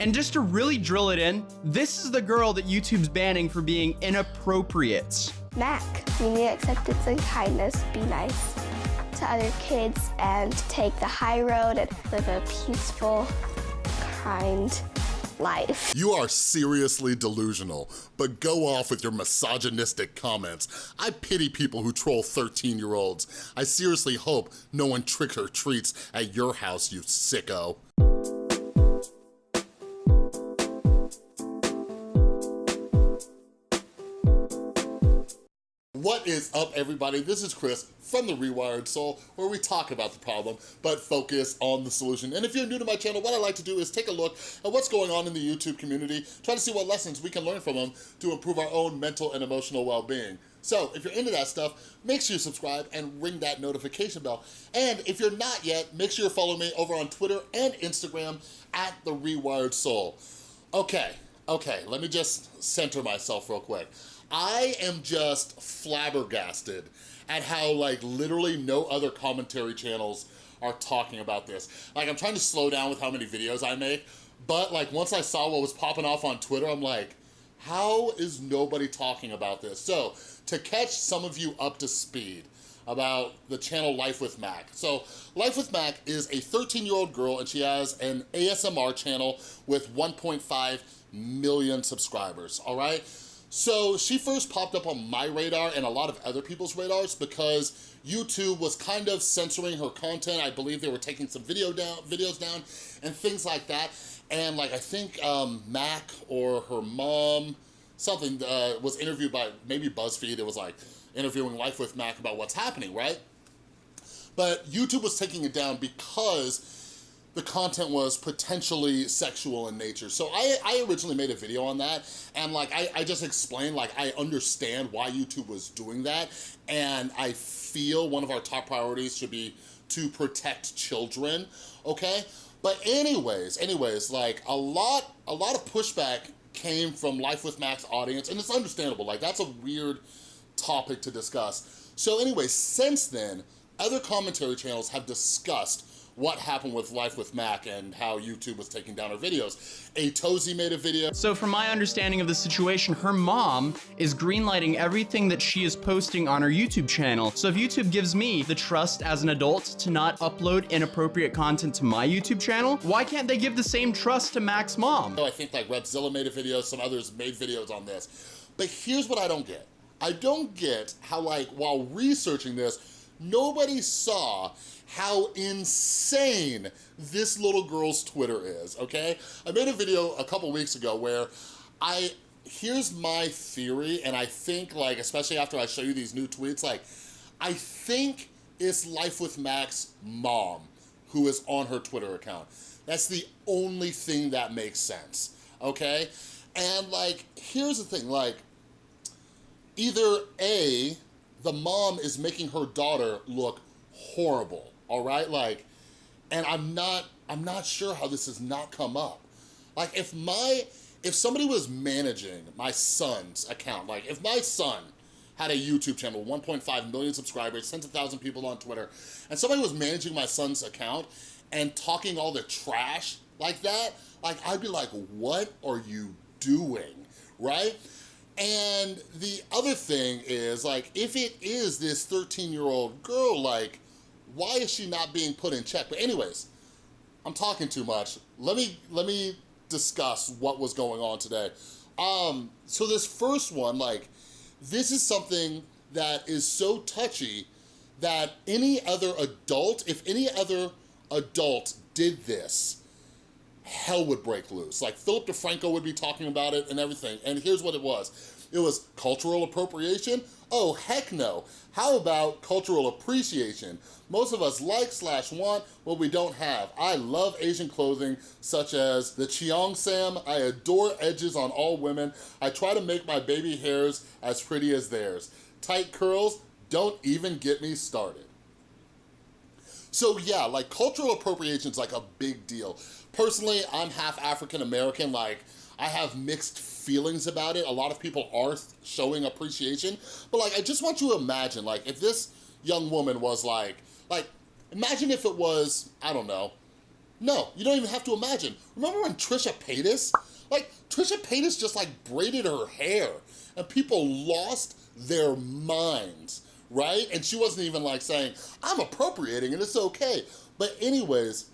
And just to really drill it in, this is the girl that YouTube's banning for being inappropriate. Mac, you need acceptance and kindness, be nice to other kids and take the high road and live a peaceful, kind life. You are seriously delusional, but go off with your misogynistic comments. I pity people who troll 13-year-olds. I seriously hope no one trick or treats at your house, you sicko. What is up, everybody? This is Chris from The Rewired Soul, where we talk about the problem, but focus on the solution. And if you're new to my channel, what I like to do is take a look at what's going on in the YouTube community, try to see what lessons we can learn from them to improve our own mental and emotional well-being. So if you're into that stuff, make sure you subscribe and ring that notification bell. And if you're not yet, make sure you follow me over on Twitter and Instagram at The Rewired Soul. Okay, okay, let me just center myself real quick. I am just flabbergasted at how like literally no other commentary channels are talking about this. Like I'm trying to slow down with how many videos I make, but like once I saw what was popping off on Twitter, I'm like, how is nobody talking about this? So to catch some of you up to speed about the channel Life with Mac. So Life with Mac is a 13 year old girl and she has an ASMR channel with 1.5 million subscribers, all right? So she first popped up on my radar and a lot of other people's radars because YouTube was kind of censoring her content. I believe they were taking some video down, videos down and things like that. And like, I think um, Mac or her mom, something uh, was interviewed by maybe BuzzFeed. It was like interviewing Life with Mac about what's happening, right? But YouTube was taking it down because the content was potentially sexual in nature. So I, I originally made a video on that and like I, I just explained like I understand why YouTube was doing that and I feel one of our top priorities should be to protect children, okay? But anyways, anyways, like a lot, a lot of pushback came from Life with Mac's audience and it's understandable, like that's a weird topic to discuss. So anyway, since then, other commentary channels have discussed what happened with Life with Mac and how YouTube was taking down her videos. Atozy made a video. So from my understanding of the situation, her mom is greenlighting everything that she is posting on her YouTube channel. So if YouTube gives me the trust as an adult to not upload inappropriate content to my YouTube channel, why can't they give the same trust to Mac's mom? I think like Repzilla made a video, some others made videos on this. But here's what I don't get. I don't get how like, while researching this, nobody saw how insane this little girl's Twitter is, okay? I made a video a couple weeks ago where I, here's my theory, and I think like, especially after I show you these new tweets, like, I think it's Life with Mac's mom who is on her Twitter account. That's the only thing that makes sense, okay? And like, here's the thing, like, either A, the mom is making her daughter look horrible, all right? Like, and I'm not, I'm not sure how this has not come up. Like if my, if somebody was managing my son's account, like if my son had a YouTube channel, 1.5 million subscribers, tens of thousand people on Twitter, and somebody was managing my son's account and talking all the trash like that, like I'd be like, what are you doing, right? And the other thing is like, if it is this 13 year old girl, like why is she not being put in check? But anyways, I'm talking too much. Let me, let me discuss what was going on today. Um, so this first one, like, this is something that is so touchy that any other adult, if any other adult did this, hell would break loose. Like Philip DeFranco would be talking about it and everything. And here's what it was. It was cultural appropriation. Oh, heck no. How about cultural appreciation? Most of us like slash want what we don't have. I love Asian clothing such as the Cheongsam. I adore edges on all women. I try to make my baby hairs as pretty as theirs. Tight curls, don't even get me started. So yeah, like cultural appropriation is like a big deal. Personally, I'm half African American, like I have mixed feelings about it. A lot of people are showing appreciation, but like, I just want you to imagine, like, if this young woman was like, like, imagine if it was, I don't know, No, you don't even have to imagine. Remember when Trisha Paytas? Like, Trisha Paytas just like braided her hair and people lost their minds, right? And she wasn't even like saying, I'm appropriating and it's okay. But anyways,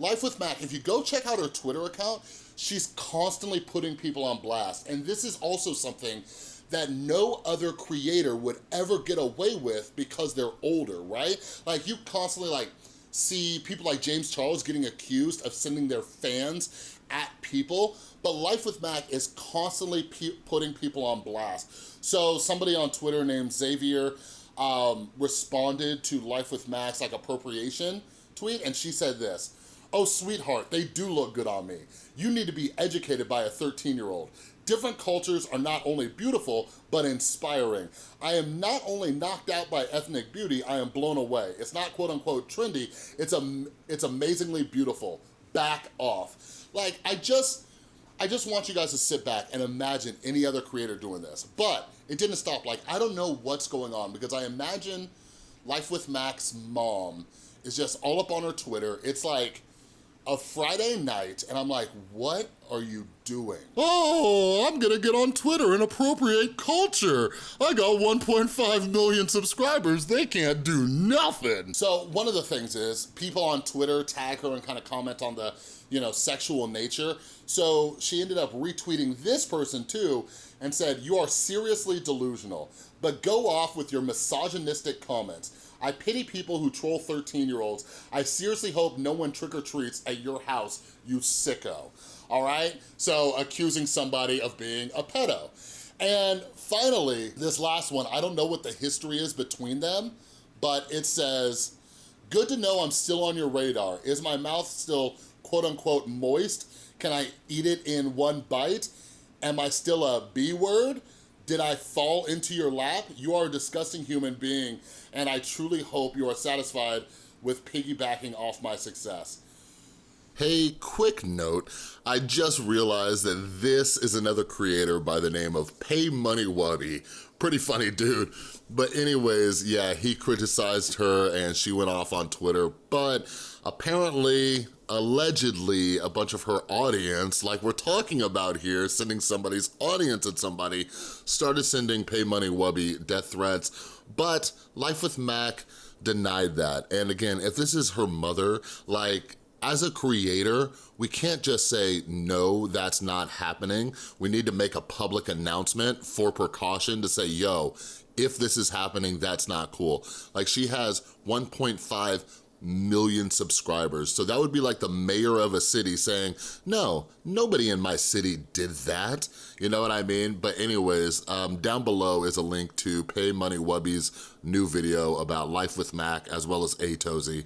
Life with Mac, if you go check out her Twitter account, she's constantly putting people on blast. And this is also something that no other creator would ever get away with because they're older, right? Like you constantly like see people like James Charles getting accused of sending their fans at people, but Life with Mac is constantly pe putting people on blast. So somebody on Twitter named Xavier um, responded to Life with Mac's like appropriation tweet and she said this, Oh, sweetheart, they do look good on me. You need to be educated by a 13-year-old. Different cultures are not only beautiful, but inspiring. I am not only knocked out by ethnic beauty, I am blown away. It's not quote unquote trendy, it's, a, it's amazingly beautiful. Back off. Like, I just, I just want you guys to sit back and imagine any other creator doing this. But it didn't stop. Like, I don't know what's going on because I imagine Life with Mac's mom is just all up on her Twitter. It's like, a Friday night and I'm like, what are you doing? Oh, I'm gonna get on Twitter and appropriate culture. I got 1.5 million subscribers. They can't do nothing. So one of the things is people on Twitter tag her and kind of comment on the, you know, sexual nature. So she ended up retweeting this person too and said, you are seriously delusional, but go off with your misogynistic comments. I pity people who troll 13-year-olds. I seriously hope no one trick-or-treats at your house, you sicko. All right? So accusing somebody of being a pedo. And finally, this last one, I don't know what the history is between them, but it says, good to know I'm still on your radar. Is my mouth still quote unquote moist? Can I eat it in one bite? Am I still a B word? Did I fall into your lap? You are a disgusting human being, and I truly hope you are satisfied with piggybacking off my success. Hey, quick note, I just realized that this is another creator by the name of Pay Money Wubby. Pretty funny dude. But anyways, yeah, he criticized her and she went off on Twitter, but apparently allegedly a bunch of her audience, like we're talking about here, sending somebody's audience at somebody, started sending Pay Money Wubby death threats, but Life with Mac denied that. And again, if this is her mother, like, as a creator, we can't just say, no, that's not happening. We need to make a public announcement for precaution to say, yo, if this is happening, that's not cool. Like she has 1.5 million subscribers. So that would be like the mayor of a city saying, no, nobody in my city did that. You know what I mean? But anyways, um, down below is a link to Pay Money Wubby's new video about life with Mac as well as Atozy.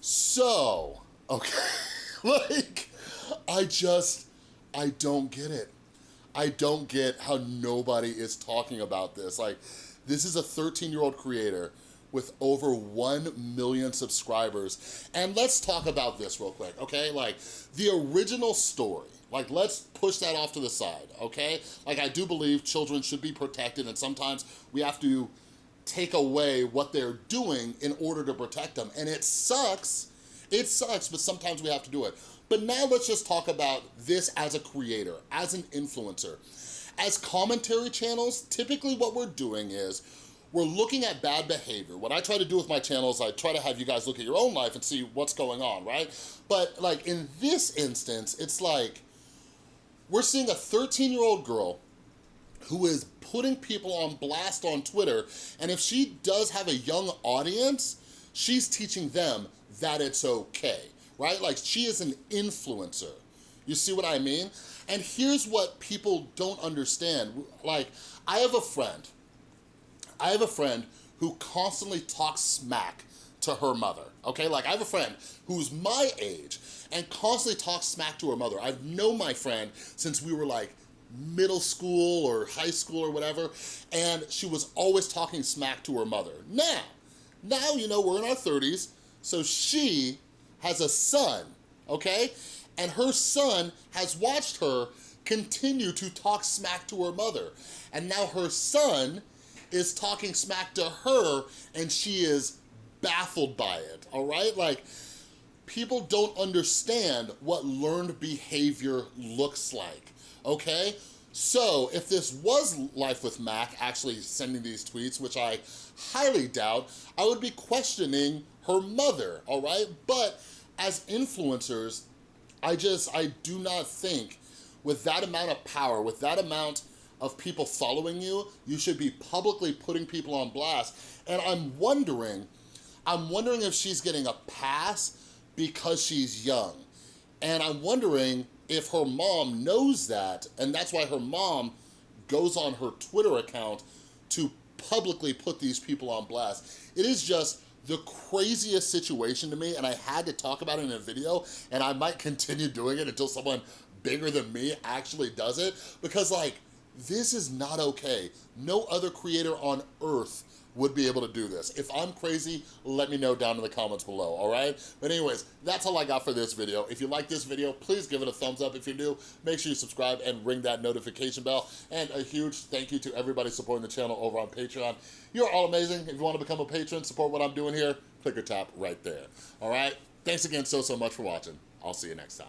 So, okay, like, I just, I don't get it. I don't get how nobody is talking about this. Like, this is a 13-year-old creator with over 1 million subscribers. And let's talk about this real quick, okay? Like, the original story, like, let's push that off to the side, okay? Like, I do believe children should be protected, and sometimes we have to take away what they're doing in order to protect them. And it sucks, it sucks, but sometimes we have to do it. But now let's just talk about this as a creator, as an influencer. As commentary channels, typically what we're doing is we're looking at bad behavior. What I try to do with my channel is I try to have you guys look at your own life and see what's going on, right? But like in this instance, it's like, we're seeing a 13 year old girl who is putting people on blast on Twitter, and if she does have a young audience, she's teaching them that it's okay, right? Like she is an influencer. You see what I mean? And here's what people don't understand. Like, I have a friend I have a friend who constantly talks smack to her mother, okay? Like I have a friend who's my age and constantly talks smack to her mother. I've known my friend since we were like middle school or high school or whatever, and she was always talking smack to her mother. Now, now, you know, we're in our 30s, so she has a son, okay? And her son has watched her continue to talk smack to her mother. And now her son is talking smack to her and she is baffled by it, all right? Like, people don't understand what learned behavior looks like, okay? So if this was Life with Mac actually sending these tweets, which I highly doubt, I would be questioning her mother, all right? But as influencers, I just, I do not think with that amount of power, with that amount of people following you, you should be publicly putting people on blast. And I'm wondering, I'm wondering if she's getting a pass because she's young. And I'm wondering if her mom knows that, and that's why her mom goes on her Twitter account to publicly put these people on blast. It is just the craziest situation to me, and I had to talk about it in a video, and I might continue doing it until someone bigger than me actually does it, because like, this is not okay. No other creator on earth would be able to do this. If I'm crazy, let me know down in the comments below, all right? But anyways, that's all I got for this video. If you like this video, please give it a thumbs up. If you're new, make sure you subscribe and ring that notification bell. And a huge thank you to everybody supporting the channel over on Patreon. You're all amazing. If you wanna become a patron, support what I'm doing here, click or tap right there, all right? Thanks again so, so much for watching. I'll see you next time.